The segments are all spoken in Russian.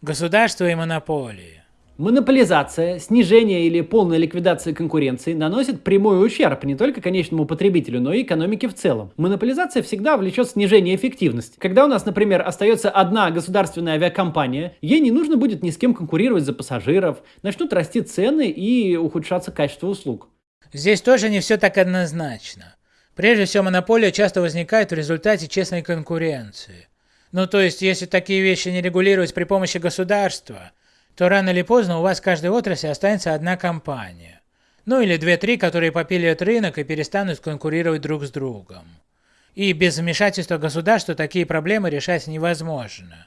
Государство и монополии. Монополизация, снижение или полная ликвидация конкуренции наносит прямой ущерб не только конечному потребителю, но и экономике в целом. Монополизация всегда влечет снижение эффективности. Когда у нас, например, остается одна государственная авиакомпания, ей не нужно будет ни с кем конкурировать за пассажиров, начнут расти цены и ухудшаться качество услуг. Здесь тоже не все так однозначно. Прежде всего, монополия часто возникает в результате честной конкуренции. Ну то есть, если такие вещи не регулировать при помощи государства, то рано или поздно у вас в каждой отрасли останется одна компания. Ну или две-три, которые попилят рынок и перестанут конкурировать друг с другом. И без вмешательства государства такие проблемы решать невозможно.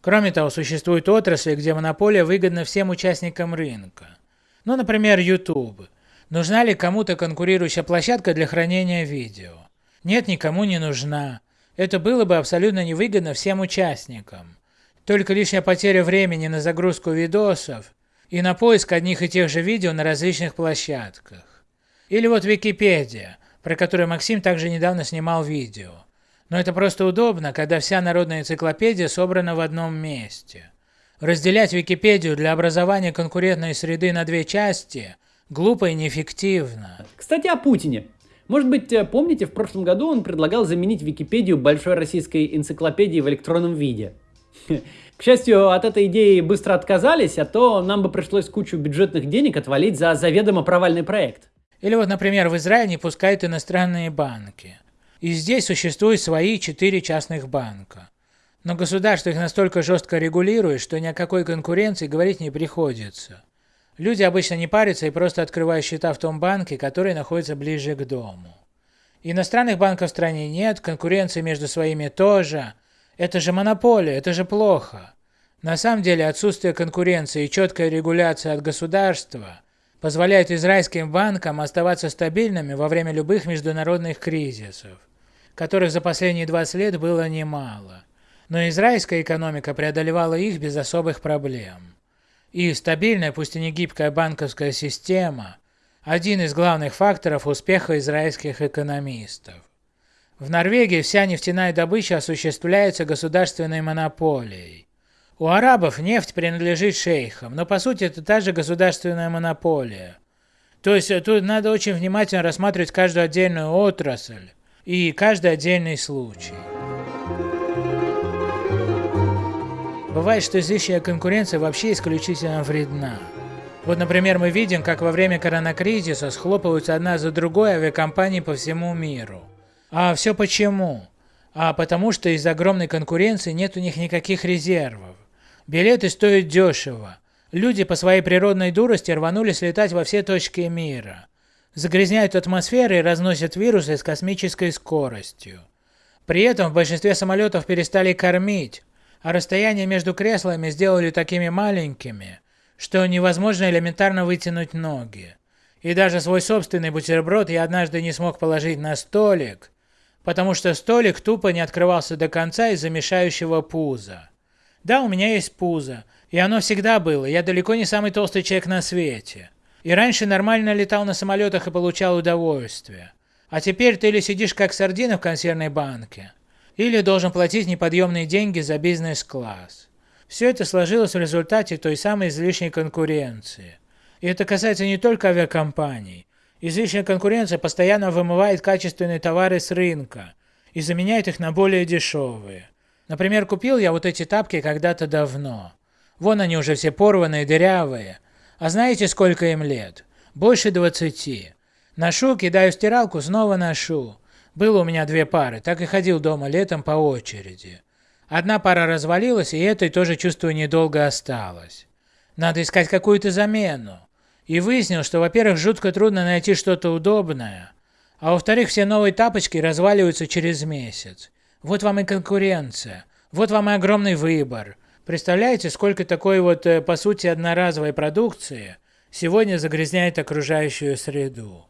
Кроме того, существуют отрасли, где монополия выгодна всем участникам рынка. Ну, например, YouTube. Нужна ли кому-то конкурирующая площадка для хранения видео? Нет, никому не нужна. Это было бы абсолютно невыгодно всем участникам. Только лишняя потеря времени на загрузку видосов и на поиск одних и тех же видео на различных площадках. Или вот Википедия, про которую Максим также недавно снимал видео. Но это просто удобно, когда вся народная энциклопедия собрана в одном месте. Разделять Википедию для образования конкурентной среды на две части глупо и неэффективно. Кстати, о Путине. Может быть, э, помните, в прошлом году он предлагал заменить Википедию большой российской энциклопедией в электронном виде. К счастью, от этой идеи быстро отказались, а то нам бы пришлось кучу бюджетных денег отвалить за заведомо провальный проект. Или вот, например, в Израиле не пускают иностранные банки. И здесь существуют свои четыре частных банка. Но государство их настолько жестко регулирует, что ни о какой конкуренции говорить не приходится. Люди обычно не парятся и просто открывают счета в том банке, который находится ближе к дому. Иностранных банков в стране нет, конкуренции между своими тоже, это же монополия, это же плохо. На самом деле отсутствие конкуренции и четкая регуляция от государства позволяет израильским банкам оставаться стабильными во время любых международных кризисов, которых за последние 20 лет было немало. Но израильская экономика преодолевала их без особых проблем. И стабильная, пусть и не гибкая банковская система – один из главных факторов успеха израильских экономистов. В Норвегии вся нефтяная добыча осуществляется государственной монополией. У арабов нефть принадлежит шейхам, но по сути это та же государственная монополия. То есть тут надо очень внимательно рассматривать каждую отдельную отрасль и каждый отдельный случай. Бывает, что излишняя конкуренция вообще исключительно вредна. Вот, например, мы видим, как во время коронакризиса схлопываются одна за другой авиакомпании по всему миру. А все почему? А потому что из-за огромной конкуренции нет у них никаких резервов. Билеты стоят дешево. Люди по своей природной дурости рванулись летать во все точки мира. Загрязняют атмосферу и разносят вирусы с космической скоростью. При этом в большинстве самолетов перестали кормить, а расстояние между креслами сделали такими маленькими, что невозможно элементарно вытянуть ноги. И даже свой собственный бутерброд я однажды не смог положить на столик, потому что столик тупо не открывался до конца из-за мешающего пуза. Да, у меня есть пузо, и оно всегда было, я далеко не самый толстый человек на свете. И раньше нормально летал на самолетах и получал удовольствие. А теперь ты или сидишь как сардина в консервной банке, или должен платить неподъемные деньги за бизнес-класс. Все это сложилось в результате той самой излишней конкуренции. И это касается не только авиакомпаний, Излишняя конкуренция постоянно вымывает качественные товары с рынка и заменяет их на более дешевые. Например, купил я вот эти тапки когда-то давно. Вон они уже все порванные, дырявые. А знаете, сколько им лет? Больше 20. Ношу, кидаю в стиралку, снова ношу. Было у меня две пары, так и ходил дома летом по очереди. Одна пара развалилась, и этой тоже, чувствую, недолго осталось. Надо искать какую-то замену. И выяснил, что, во-первых, жутко трудно найти что-то удобное, а во-вторых, все новые тапочки разваливаются через месяц. Вот вам и конкуренция, вот вам и огромный выбор. Представляете, сколько такой вот, э, по сути, одноразовой продукции сегодня загрязняет окружающую среду.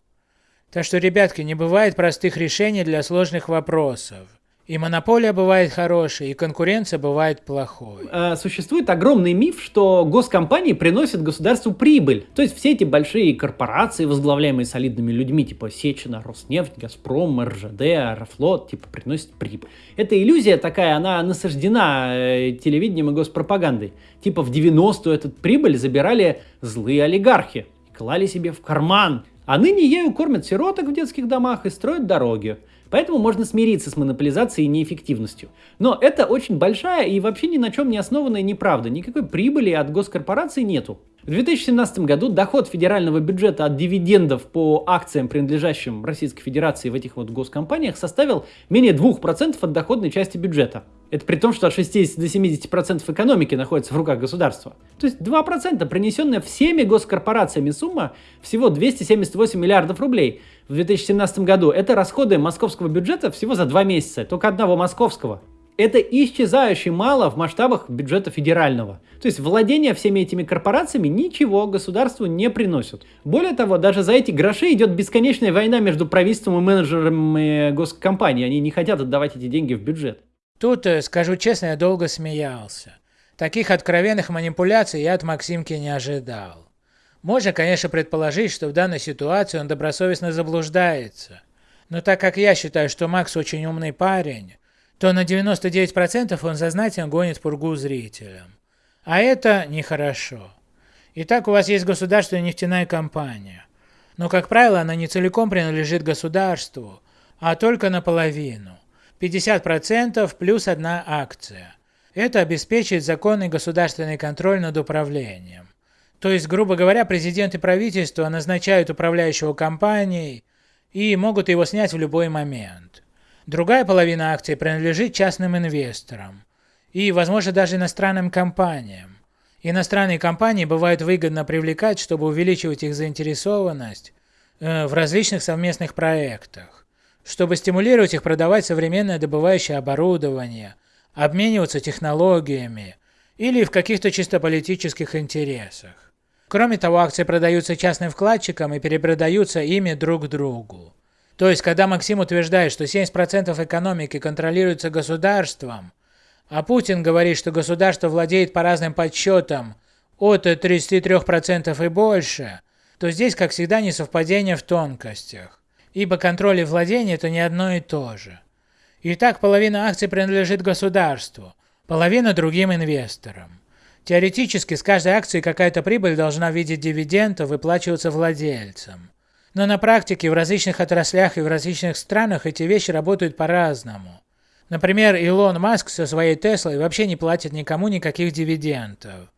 Так что, ребятки, не бывает простых решений для сложных вопросов. И монополия бывает хорошей, и конкуренция бывает плохой. Э, существует огромный миф, что госкомпании приносят государству прибыль. То есть все эти большие корпорации, возглавляемые солидными людьми, типа Сечина, Роснефть, Газпром, РЖД, Аэрофлот, типа приносят прибыль. Эта иллюзия такая, она насаждена э, телевидением и госпропагандой. Типа в 90-ю эту прибыль забирали злые олигархи клали себе в карман. А ныне ею кормят сироток в детских домах и строят дороги. Поэтому можно смириться с монополизацией и неэффективностью. Но это очень большая и вообще ни на чем не основанная неправда. Никакой прибыли от госкорпораций нету. В 2017 году доход федерального бюджета от дивидендов по акциям, принадлежащим Российской Федерации в этих вот госкомпаниях, составил менее 2% от доходной части бюджета. Это при том, что от 60 до 70% экономики находится в руках государства. То есть 2% принесенная всеми госкорпорациями сумма всего 278 миллиардов рублей в 2017 году. Это расходы московского бюджета всего за два месяца, только одного московского это исчезающе мало в масштабах бюджета федерального. То есть владение всеми этими корпорациями ничего государству не приносит. Более того, даже за эти гроши идет бесконечная война между правительством и менеджерами госкомпаний. Они не хотят отдавать эти деньги в бюджет. Тут, э, скажу честно, я долго смеялся. Таких откровенных манипуляций я от Максимки не ожидал. Можно, конечно, предположить, что в данной ситуации он добросовестно заблуждается. Но так как я считаю, что Макс очень умный парень, то на 99% он сознательно гонит пургу зрителям. А это нехорошо. Итак, у вас есть государственная нефтяная компания. Но, как правило, она не целиком принадлежит государству, а только наполовину. 50% плюс одна акция. Это обеспечивает законный государственный контроль над управлением. То есть, грубо говоря, президент и правительство назначают управляющего компанией и могут его снять в любой момент. Другая половина акций принадлежит частным инвесторам и, возможно, даже иностранным компаниям. Иностранные компании бывают выгодно привлекать, чтобы увеличивать их заинтересованность э, в различных совместных проектах, чтобы стимулировать их продавать современное добывающее оборудование, обмениваться технологиями или в каких-то чисто политических интересах. Кроме того, акции продаются частным вкладчикам и перепродаются ими друг другу. То есть, когда Максим утверждает, что 70% экономики контролируется государством, а Путин говорит, что государство владеет по разным подсчетам от 33% и больше, то здесь, как всегда, несовпадение в тонкостях, ибо контроль и владение – это не одно и то же. Итак, половина акций принадлежит государству, половина другим инвесторам. Теоретически с каждой акции какая-то прибыль должна в виде дивидендов выплачиваться владельцам. Но на практике в различных отраслях и в различных странах эти вещи работают по-разному. Например, Илон Маск со своей Теслой вообще не платит никому никаких дивидендов.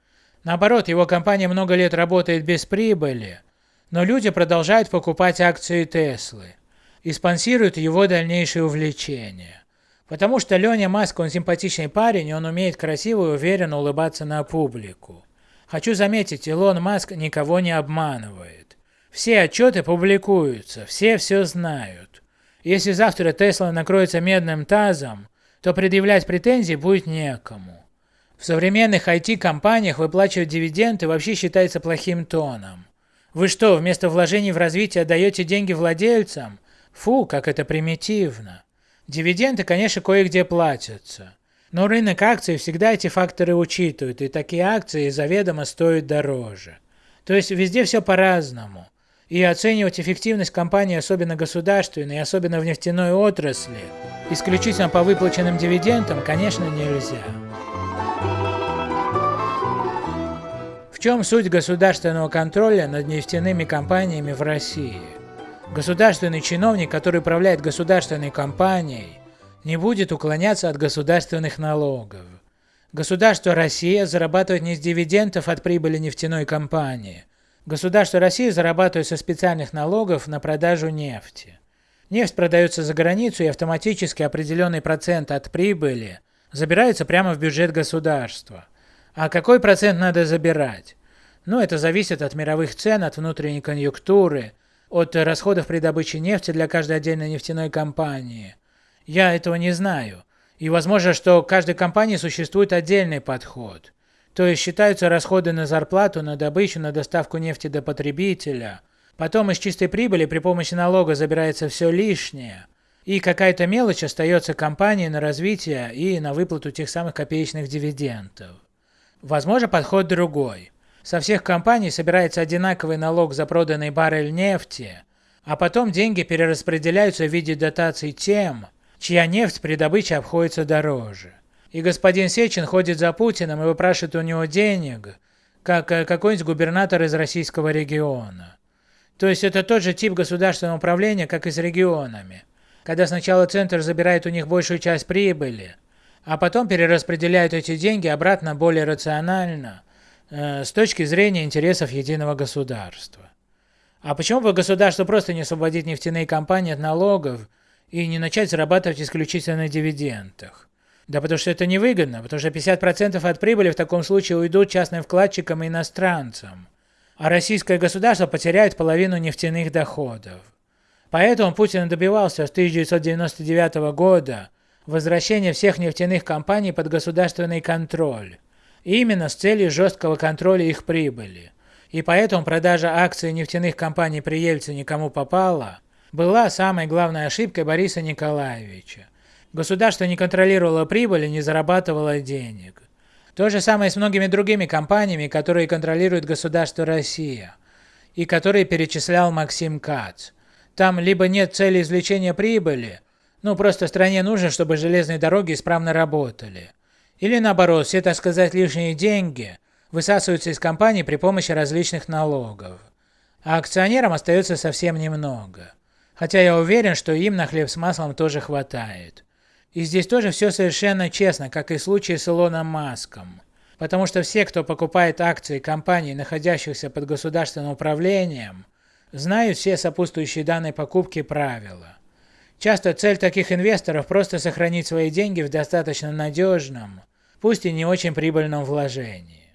Наоборот, его компания много лет работает без прибыли, но люди продолжают покупать акции Теслы и спонсируют его дальнейшее увлечение. Потому что Леня Маск, он симпатичный парень, и он умеет красиво и уверенно улыбаться на публику. Хочу заметить, Илон Маск никого не обманывает. Все отчеты публикуются, все все знают. Если завтра Тесла накроется медным тазом, то предъявлять претензии будет некому. В современных IT-компаниях выплачивать дивиденды вообще считается плохим тоном. Вы что, вместо вложений в развитие отдаете деньги владельцам? Фу, как это примитивно. Дивиденды, конечно, кое-где платятся. Но рынок акций всегда эти факторы учитывает, и такие акции заведомо стоят дороже. То есть везде все по-разному. И оценивать эффективность компании, особенно государственной, особенно в нефтяной отрасли, исключительно по выплаченным дивидендам, конечно, нельзя. В чем суть государственного контроля над нефтяными компаниями в России? Государственный чиновник, который управляет государственной компанией, не будет уклоняться от государственных налогов. Государство Россия зарабатывает не с дивидендов от прибыли нефтяной компании – Государство России зарабатывает со специальных налогов на продажу нефти. Нефть продается за границу и автоматически определенный процент от прибыли забирается прямо в бюджет государства. А какой процент надо забирать? Ну, это зависит от мировых цен, от внутренней конъюнктуры, от расходов при добыче нефти для каждой отдельной нефтяной компании. Я этого не знаю. И возможно, что в каждой компании существует отдельный подход. То есть считаются расходы на зарплату, на добычу, на доставку нефти до потребителя. Потом из чистой прибыли при помощи налога забирается все лишнее. И какая-то мелочь остается компании на развитие и на выплату тех самых копеечных дивидендов. Возможно, подход другой. Со всех компаний собирается одинаковый налог за проданный баррель нефти, а потом деньги перераспределяются в виде дотаций тем, чья нефть при добыче обходится дороже. И господин Сечин ходит за Путиным и выпрашивает у него денег, как э, какой-нибудь губернатор из российского региона. То есть это тот же тип государственного управления, как и с регионами. Когда сначала центр забирает у них большую часть прибыли, а потом перераспределяют эти деньги обратно более рационально, э, с точки зрения интересов единого государства. А почему бы государству просто не освободить нефтяные компании от налогов и не начать зарабатывать исключительно на дивидендах? Да потому что это невыгодно, потому что 50% от прибыли в таком случае уйдут частным вкладчикам и иностранцам, а российское государство потеряет половину нефтяных доходов. Поэтому Путин добивался с 1999 года возвращения всех нефтяных компаний под государственный контроль, именно с целью жесткого контроля их прибыли. И поэтому продажа акций нефтяных компаний при Ельцине кому попало, была самой главной ошибкой Бориса Николаевича. Государство не контролировало прибыль и не зарабатывало денег. То же самое с многими другими компаниями, которые контролирует государство Россия, и которые перечислял Максим Кац. Там либо нет цели извлечения прибыли, ну просто стране нужно, чтобы железные дороги исправно работали. Или наоборот, все, так сказать, лишние деньги высасываются из компаний при помощи различных налогов. А акционерам остается совсем немного. Хотя я уверен, что им на хлеб с маслом тоже хватает. И здесь тоже все совершенно честно, как и в случае с Илоном Маском. Потому что все, кто покупает акции компаний, находящихся под государственным управлением, знают все сопутствующие данной покупки правила. Часто цель таких инвесторов просто сохранить свои деньги в достаточно надежном, пусть и не очень прибыльном вложении.